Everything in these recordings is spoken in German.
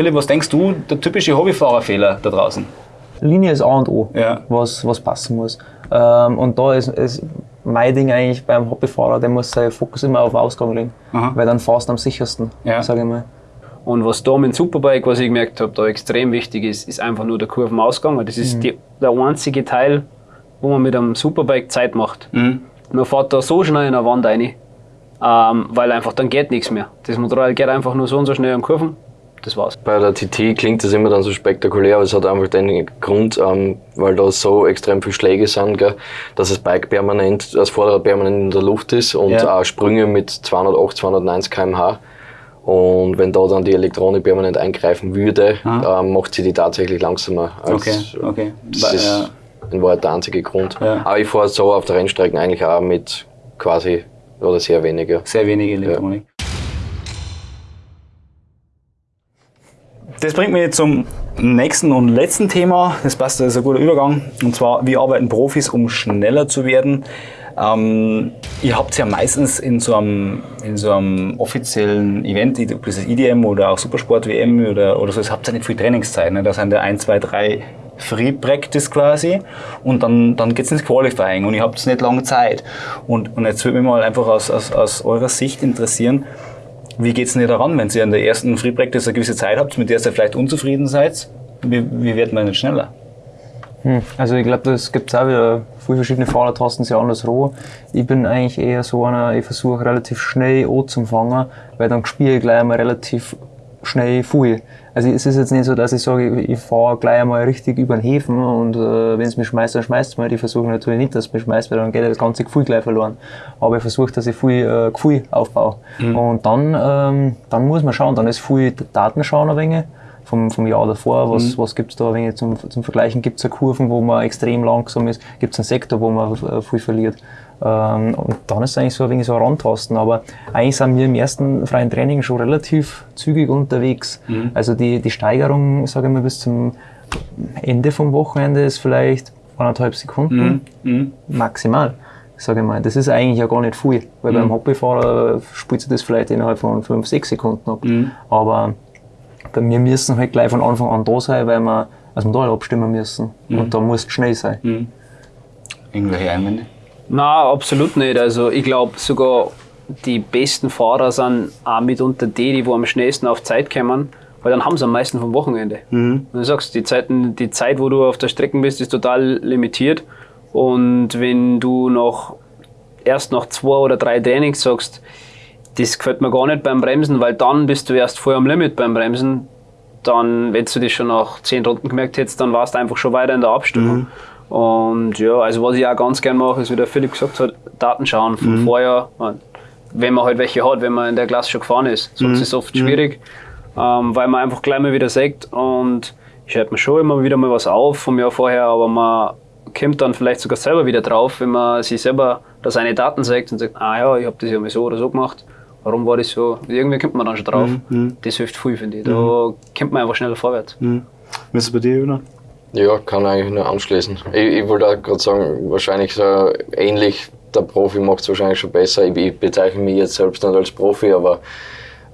Philipp, was denkst du, der typische Hobbyfahrerfehler da draußen? Linie ist A und O, Ja. was, was passen muss. Ähm, und da ist, ist mein Ding eigentlich beim Hobbyfahrer, der muss seinen Fokus immer auf Ausgang legen. Aha. Weil dann fährst du am sichersten, Ja. sage ich mal. Und was da mit dem Superbike, was ich gemerkt habe, da extrem wichtig ist, ist einfach nur der Kurvenausgang. weil Das ist die, der einzige Teil, wo man mit einem Superbike Zeit macht. Mhm. Man fährt da so schnell in eine Wand rein, ähm, weil einfach dann geht nichts mehr. Das Motorrad geht einfach nur so und so schnell am Kurven. Das war's. Bei der TT klingt das immer dann so spektakulär, aber es hat einfach den Grund, ähm, weil da so extrem viele Schläge sind, gell, dass das Bike permanent, das Vorderrad permanent in der Luft ist und Ja. auch Sprünge mit 208, 290 km/h. Und wenn da dann die Elektronik permanent eingreifen würde, Aha. ähm, macht sie die tatsächlich langsamer. Als, Okay, okay. Das ist ja. in Wahrheit der einzige Grund. Ja. Aber ich fahre so auf der Rennstrecken eigentlich auch mit quasi oder sehr weniger. Sehr wenig Elektronik. Das bringt mich zum nächsten und letzten Thema. Das passt, das ist ein guter Übergang. Und zwar, wie arbeiten Profis, um schneller zu werden? Ähm, ihr habt ja meistens in so einem, in so einem offiziellen Event, ob das IDM oder auch Supersport WM oder, oder so, das habt ihr nicht viel Trainingszeit. Ne? Da sind ja 1, 2, 3 Free Practice quasi und dann, dann geht's ins Qualifying und ihr habt nicht lange Zeit. Und, und jetzt würde mich mal einfach aus, aus, aus eurer Sicht interessieren, wie geht's denn ihr daran, wenn ihr an der ersten Free Practice eine gewisse Zeit habt, mit der ihr vielleicht unzufrieden seid? Wie, wie wird man denn schneller? Hm. Also ich glaube, das gibt auch wieder viele verschiedene Fahrer, tasten sich anders roh. Ich bin eigentlich eher so einer, ich versuche relativ schnell anzufangen, weil dann spiele ich gleich einmal relativ schnell viel. Also es ist jetzt nicht so, dass ich sage, ich fahre gleich einmal richtig über den Häfen und äh, wenn es mich schmeißt, dann schmeißt es mich. Ich versuche natürlich nicht, dass es mich schmeißt, weil dann geht das ganze Gefühl gleich verloren. Aber ich versuche, dass ich viel äh, Gefühl aufbaue. Und dann, ähm, dann muss man schauen, dann ist viel Daten schauen ein wenig vom, vom Jahr davor, was, was gibt's da ein wenig zum, zum Vergleichen? Gibt's es Kurven, wo man extrem langsam ist? Gibt's einen Sektor, wo man äh, viel verliert? Ähm, und dann ist es eigentlich so ein wenig so ein Rantasten. Aber eigentlich sind wir im ersten freien Training schon relativ zügig unterwegs. Also die, die Steigerung, sage ich mal, bis zum Ende vom Wochenende ist vielleicht anderthalb Sekunden maximal. Sage ich mal, das ist eigentlich ja gar nicht viel, weil beim Hobbyfahrer spielt sich das vielleicht innerhalb von 5, 6 Sekunden ab. Aber bei mir müssen halt gleich von Anfang an da sein, weil wir das Modell abstimmen müssen. Und da muss es schnell sein. Irgendwelche Einwände? Na, absolut nicht. Also ich glaube sogar die besten Fahrer sind auch mitunter die, die wo am schnellsten auf Zeit kommen, weil dann haben sie am meisten vom Wochenende. Und du sagst, die, Zeiten, die Zeit, wo du auf der Strecke bist, ist total limitiert. Und wenn du noch erst nach zwei oder drei Trainings sagst, das gefällt mir gar nicht beim Bremsen, weil dann bist du erst voll am Limit beim Bremsen, dann, wenn du das schon nach zehn Runden gemerkt hättest, dann warst du einfach schon weiter in der Abstimmung. Und ja, also was ich auch ganz gern mache, ist, wie der Philipp gesagt hat, Daten schauen vom Vorjahr. Wenn man halt welche hat, wenn man in der Klasse schon gefahren ist. Sonst ist es oft schwierig, ähm, weil man einfach gleich mal wieder sagt und ich schreibe mir schon immer wieder mal was auf vom Jahr vorher, aber man kommt dann vielleicht sogar selber wieder drauf, wenn man sich selber da seine Daten sagt und sagt, ah ja, ich habe das ja mal so oder so gemacht. Warum war das so? Irgendwie kommt man dann schon drauf. Das hilft viel, finde ich. Da kommt man einfach schneller vorwärts. Wie ist es bei dir, Jonas? Ja, kann eigentlich nur anschließen. Ich, ich wollte auch gerade sagen, wahrscheinlich so ähnlich, der Profi macht es wahrscheinlich schon besser. Ich, ich bezeichne mich jetzt selbst nicht als Profi, aber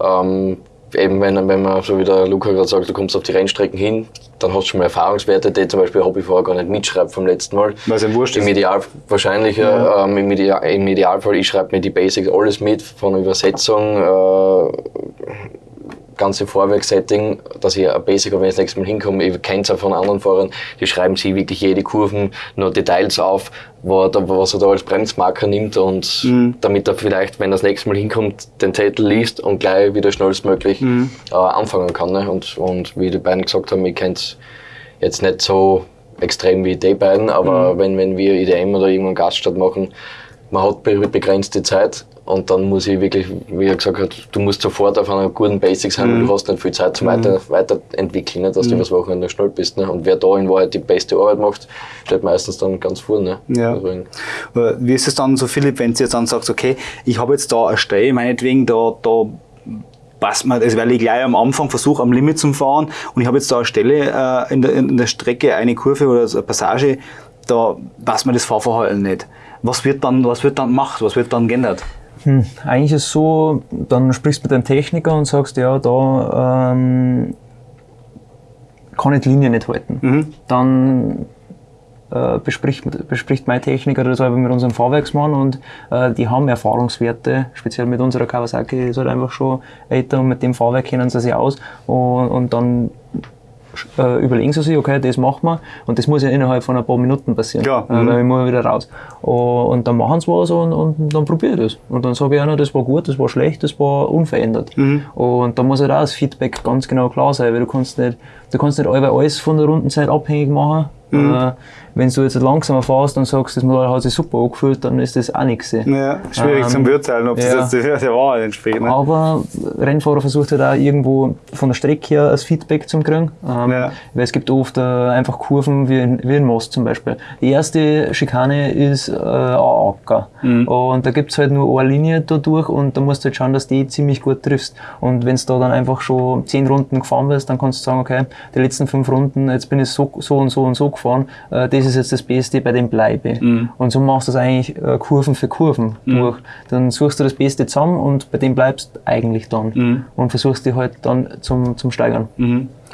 ähm, eben wenn, wenn man, so wie der Luca gerade sagt, du kommst auf die Rennstrecken hin, dann hast du schon mal Erfahrungswerte, die zum Beispiel ein Hobbyfahrer gar nicht mitschreibt vom letzten Mal. Es ihm wurscht Im. Ideal, wahrscheinlich, ja. ähm, im, Ideal, im Idealfall, ich schreibe mir die Basics alles mit, von Übersetzung, äh, ganze Vorwerksetting, dass ich ein Basic wenn ich das nächste Mal hinkomme. Ich kenne es auch von anderen Fahrern, die schreiben sich wirklich jede Kurven, nur Details auf, was er da als Bremsmarker nimmt und damit er vielleicht, wenn er das nächste Mal hinkommt, den Zettel liest und gleich wieder schnellstmöglich äh, anfangen kann. Ne? Und, und wie die beiden gesagt haben, ich kenne es jetzt nicht so extrem wie die beiden, aber wenn, wenn wir IDM oder irgendwann Gaststadt machen, man hat be- begrenzte Zeit und dann muss ich wirklich, wie er gesagt hat, du musst sofort auf einer guten Basic sein, weil du hast nicht viel Zeit zum weiter, weiterentwickeln, ne, dass du übers Wochenende schnell bist. Ne? Und wer da in Wahrheit die beste Arbeit macht, steht meistens dann ganz vorne. Ne? Ja. Wie ist es dann so, Philipp, wenn du jetzt dann sagst, okay, ich habe jetzt da eine Stelle, meinetwegen, da, da passt mir, also weil ich gleich am Anfang versuche, am Limit zu fahren und ich habe jetzt da eine Stelle äh, in, der, in der Strecke, eine Kurve oder eine Passage, da passt mir das Fahrverhalten nicht. Was wird dann, was wird dann gemacht? Was wird dann geändert? Hm, eigentlich ist es so, dann sprichst du mit deinem Techniker und sagst, ja, da ähm, kann ich die Linie nicht halten. Dann äh, bespricht, bespricht mein Techniker das einfach mit unserem Fahrwerksmann und äh, die haben Erfahrungswerte, speziell mit unserer Kawasaki ist halt einfach schon älter und mit dem Fahrwerk kennen sie sich aus und, und dann äh, überlegen sie sich, okay, das machen wir und das muss ja innerhalb von ein paar Minuten passieren, Klar, äh, mhm. weil ich muss wieder raus. Und, und dann machen sie was und, und dann probiere ich das. Und dann sage ich einer, das war gut, das war schlecht, das war unverändert. Und da muss halt auch das Feedback ganz genau klar sein, weil du kannst nicht, du kannst nicht allweil alles von der Rundenzeit abhängig machen. Äh, wenn du jetzt langsamer fährst und sagst, das Modell hat sich super angefühlt, dann ist das auch nichts. Ja, schwierig Ähm, zum Beurteilen, ob ja. das jetzt der, Wahrheit entspricht. Ne? Aber Rennfahrer versucht halt auch irgendwo von der Strecke her ein Feedback zu kriegen. Ähm, Ja. Weil es gibt oft äh, einfach Kurven wie in, wie in Most zum Beispiel. Die erste Schikane ist äh, ein Acker. Mhm. Und da gibt es halt nur eine Linie da durch und da musst du halt schauen, dass die ziemlich gut triffst. Und wenn du da dann einfach schon zehn Runden gefahren bist, dann kannst du sagen, okay, die letzten fünf Runden, jetzt bin ich so, so und so und so gefahren, äh, das ist jetzt das Beste, bei dem bleibe ich. Mhm. Und so machst du das eigentlich äh, Kurven für Kurven durch. Dann suchst du das Beste zusammen und bei dem bleibst du eigentlich dann. Mhm. Und versuchst dich halt dann zum, zum Steigern.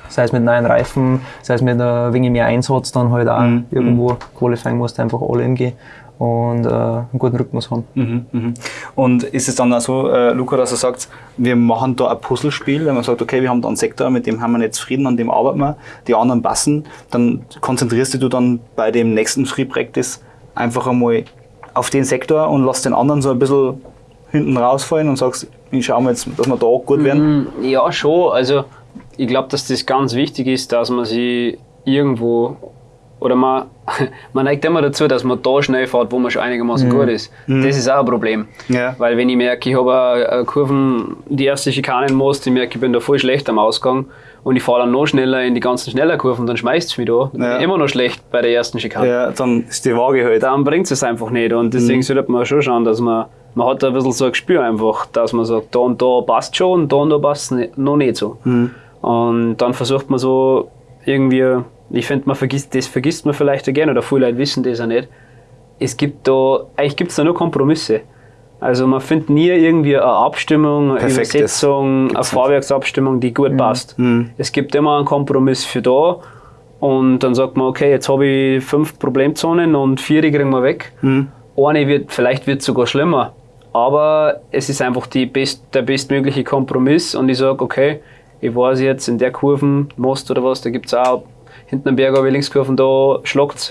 Sei es mit neuen Reifen, sei es mit ein wenig mehr Einsatz, dann halt auch Mhm. irgendwo Qualifying musst du einfach all in gehen und äh, einen guten Rhythmus haben. Mhm, mhm. Und ist es dann auch so, äh, Luca, dass er sagt, wir machen da ein Puzzlespiel, wenn man sagt, okay, wir haben da einen Sektor, mit dem haben wir nicht zufrieden, an dem arbeiten wir, die anderen passen, dann konzentrierst du dann bei dem nächsten Free Practice einfach einmal auf den Sektor und lass den anderen so ein bisschen hinten rausfallen und sagst, ich schau mal jetzt, dass wir da gut werden. Mm, Ja, schon. Also ich glaube, dass das ganz wichtig ist, dass man sich irgendwo oder man, man neigt immer dazu, dass man da schnell fährt, wo man schon einigermaßen gut ist. Das ist auch ein Problem. Ja. Weil wenn ich merke, ich habe Kurven, die erste Schikane in Most, ich merke, ich bin da voll schlecht am Ausgang und ich fahre dann noch schneller in die ganzen schneller Kurven, dann schmeißt es mich da. Ja. immer noch schlecht bei der ersten Schikane Ja, dann ist die Waage halt. dann bringt es einfach nicht. Und deswegen sollte man schon schauen, dass man, man hat da ein bisschen so ein Gespür einfach, dass man sagt, da und da passt schon und da und da passt es noch nicht so. Und dann versucht man so irgendwie, ich finde, man vergisst, das vergisst man vielleicht auch gerne oder viele Leute wissen das auch nicht. Es gibt da, eigentlich gibt es da nur Kompromisse. Also man findet nie irgendwie eine Abstimmung, eine Übersetzung, eine. Fahrwerksabstimmung, die gut passt. Mhm. Es gibt immer einen Kompromiss für da und dann sagt man, okay, jetzt habe ich fünf Problemzonen und vier die kriegen wir weg. Mhm. Eine wird, vielleicht wird es sogar schlimmer, aber es ist einfach die best, der bestmögliche Kompromiss und ich sage, okay, ich weiß jetzt in der Kurven, Most oder was, da gibt es auch hinten am Berg, aber Linkskurven, da schlagt es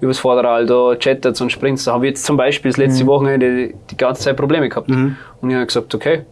übers Vorderrad, da chattert und springt Da habe ich jetzt zum Beispiel das letzte Wochenende die, ganze Zeit Probleme gehabt. Und ich habe gesagt, okay,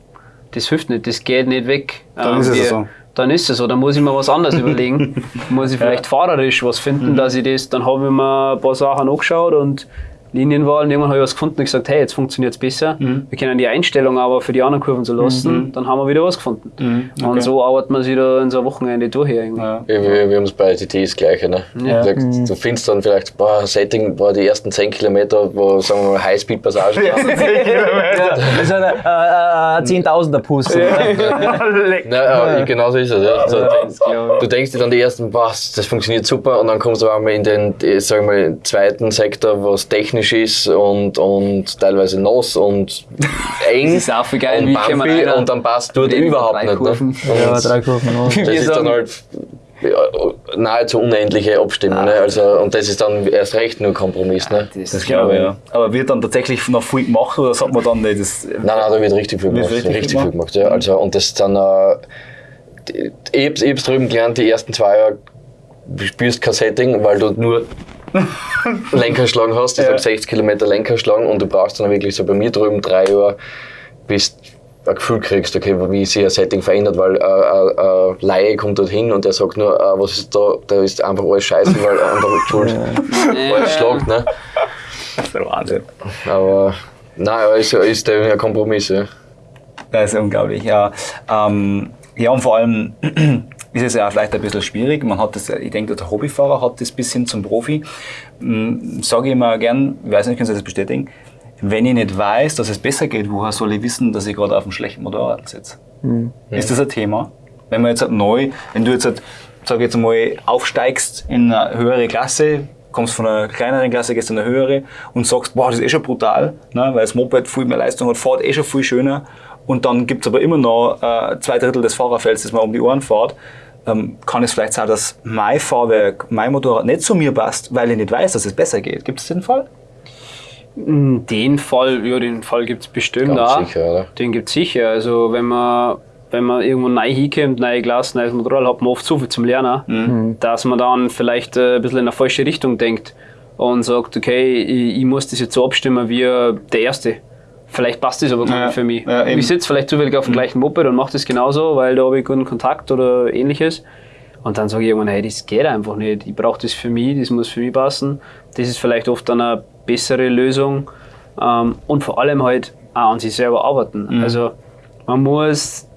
das hilft nicht, das geht nicht weg. Dann Ähm, ist es so. Dann ist es so, dann muss ich mir was anderes überlegen. Muss ich vielleicht fahrerisch was finden, dass ich das, dann habe ich mir ein paar Sachen angeschaut und Linienwahl und irgendwann habe ich was gefunden und gesagt, hey, jetzt funktioniert es besser. Wir können die Einstellung aber für die anderen Kurven so lassen, dann haben wir wieder was gefunden. Und so arbeitet man sich da in so ein Wochenende durch hier irgendwie. Ja. Wir, wir, wir haben es bei TT das Gleiche. Ne? Ja. Du, sagst, du findest dann vielleicht, boah, ein Setting, boah, die ersten 10 Kilometer, wo sagen wir mal Highspeed-Passage Das ist ein äh, äh, Zehntausender Puss. Na, ja, genau so ist es. Ja. Glaub du denkst dir dann die ersten, boah, das funktioniert super und dann kommst du aber einmal in den, die, sagen wir, mal, zweiten Sektor, was technisch ist und, und teilweise nass und eng Das ist auch viel geil, und bumpy und dann passt dort Drei überhaupt nicht. Kurven. Ne? Ja, drei Kurven. ja. das ist dann halt ja, nahezu unendliche Abstimmung. Ne? Also, und das ist dann erst recht nur Kompromiss. Ne? Das glaube ich, ja. Aber wird dann tatsächlich noch viel gemacht oder sagt man dann nicht? Das, Nein, nein, da wird richtig viel gemacht. richtig Richtig, viel gemacht, ja. Also, und das ist dann, äh, ich ich hab's drüben gelernt, die ersten zwei Jahre spürst kein Setting, weil du nur Lenkerschlagen hast, ich Ja. sag 60 Kilometer Lenkerschlagen und du brauchst dann wirklich so bei mir drüben drei Jahre, bis du ein Gefühl kriegst, okay, wie sich ein Setting verändert, weil äh, äh, ein Laie kommt dort hin und der sagt nur, äh, was ist da, da ist einfach alles scheiße, weil ein anderer schuld alles schlagt, ne? das ist der Wahnsinn. Aber nein, aber ist, ist der ein Kompromiss, ja. Das ist unglaublich, ja. Ähm, ja, und vor allem ist es ja auch vielleicht ein bisschen schwierig. Man hat das, ich denke, der Hobbyfahrer hat das bis hin zum Profi. Sage ich immer gern, ich weiß nicht, können Sie das bestätigen, wenn ich nicht weiß, dass es besser geht, woher soll ich wissen, dass ich gerade auf einem schlechten Motorrad sitze? Ist das ein Thema? Wenn man jetzt halt neu, wenn du jetzt, halt, sag ich jetzt mal, aufsteigst in eine höhere Klasse, kommst von einer kleineren Klasse, gehst in eine höhere und sagst, boah, das ist eh schon brutal, ne, weil das Moped viel mehr Leistung hat, fährt eh schon viel schöner und dann gibt's aber immer noch äh, zwei Drittel des Fahrerfelds, das man um die Ohren fährt, ähm, kann es vielleicht sein, dass mein Fahrwerk, mein Motorrad nicht zu mir passt, weil ich nicht weiß, dass es besser geht. Gibt es den Fall? Den Fall, ja, den Fall gibt es bestimmt Ganz auch. sicher, oder? Den gibt es sicher. Also wenn man, wenn man irgendwo neu hinkommt, neue Glas, neues Motorrad, hat man oft so viel zum Lernen, dass man dann vielleicht äh, ein bisschen in eine falsche Richtung denkt und sagt, okay, ich, ich muss das jetzt so abstimmen wie der Erste. Vielleicht passt das aber gar Ja, nicht für mich. ja, ich sitze vielleicht zufällig auf dem gleichen Moped und mache das genauso, weil da habe ich guten Kontakt oder ähnliches. Und dann sage ich irgendwann, hey, das geht einfach nicht. Ich brauche das für mich, das muss für mich passen. Das ist vielleicht oft dann eine bessere Lösung. Ähm, und vor allem halt auch an sich selber arbeiten. Also man muss,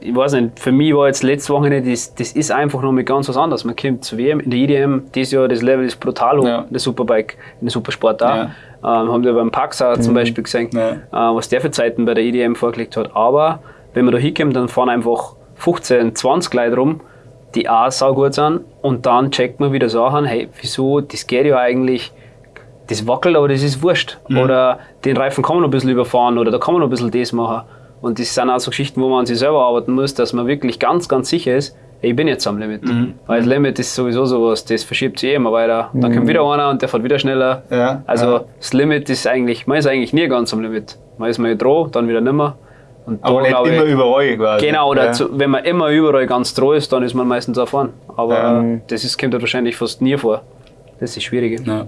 ich weiß nicht, für mich war jetzt letzte Woche nicht, das, das ist einfach noch mal ganz was anderes. Man kommt zu WM, in der IDM, dieses Jahr das Level ist brutal hoch, Ja. in der Superbike, in der Supersport auch. Ja. Ähm, haben wir beim Paxa zum Beispiel gesehen, Ja. äh, was der für Zeiten bei der IDM vorgelegt hat. Aber wenn man da hinkommt, dann fahren einfach 15, 20 Leute rum, die auch saugut sind und dann checkt man wieder Sachen, hey, wieso, das geht ja eigentlich, das wackelt, aber das ist wurscht. Oder den Reifen kann man noch ein bisschen überfahren oder da kann man noch ein bisschen das machen. Und das sind auch so Geschichten, wo man an sich selber arbeiten muss, dass man wirklich ganz, ganz sicher ist, ich bin jetzt am Limit. Weil das Limit ist sowieso sowas, das verschiebt sich eh immer weiter. Dann kommt wieder einer und der fährt wieder schneller. Ja, also ja. das Limit ist eigentlich, man ist eigentlich nie ganz am Limit. Man ist mal droh, dann wieder nimmer. Und Aber da, nicht glaub ich- immer überall quasi. Genau, oder ja. zu, wenn man immer überall ganz droh ist, dann ist man meistens auch vorn. Aber Ja. äh, das ist, kommt halt wahrscheinlich fast nie vor. Das ist. Ja.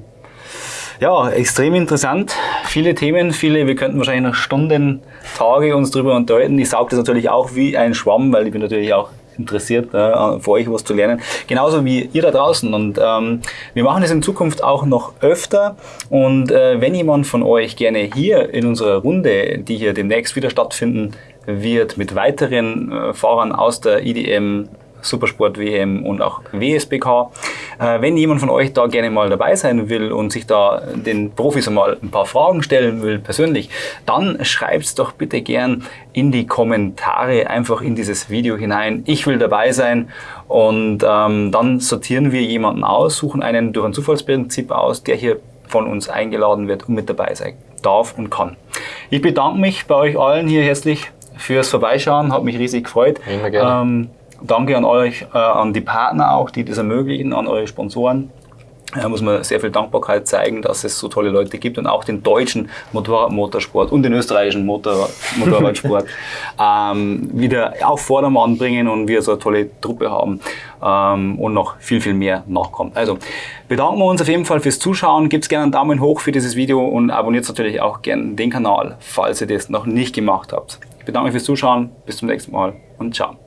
Ja, extrem interessant. Viele Themen, viele, wir könnten wahrscheinlich noch Stunden, Tage uns drüber unterhalten. Ich saug das natürlich auch wie ein Schwamm, weil ich bin natürlich auch interessiert, äh, für euch was zu lernen. Genauso wie ihr da draußen. Und ähm, wir machen das in Zukunft auch noch öfter. Und äh, wenn jemand von euch gerne hier in unserer Runde, die hier demnächst wieder stattfinden wird, mit weiteren äh, Fahrern aus der IDM Supersport WM und auch WSBK. Äh, wenn jemand von euch da gerne mal dabei sein will und sich da den Profis einmal ein paar Fragen stellen will, persönlich, dann schreibt's doch bitte gern in die Kommentare einfach in dieses Video hinein. Ich will dabei sein und ähm, dann sortieren wir jemanden aus, suchen einen durch ein Zufallsprinzip aus, der hier von uns eingeladen wird und mit dabei sein darf und kann. Ich bedanke mich bei euch allen hier herzlich fürs Vorbeischauen, hat mich riesig gefreut. Immer gerne. Ähm, danke an euch, äh, an die Partner auch, die das ermöglichen, an eure Sponsoren. Da muss man sehr viel Dankbarkeit zeigen, dass es so tolle Leute gibt und auch den deutschen Motorradmotorsport und den österreichischen Motorrad, Motorradsport ähm, wieder auf Vordermann bringen und wir so eine tolle Truppe haben ähm, und noch viel, viel mehr nachkommt. Also bedanken wir uns auf jeden Fall fürs Zuschauen. Gebt gerne einen Daumen hoch für dieses Video und abonniert natürlich auch gerne den Kanal, falls ihr das noch nicht gemacht habt. Ich bedanke mich fürs Zuschauen. Bis zum nächsten Mal und ciao.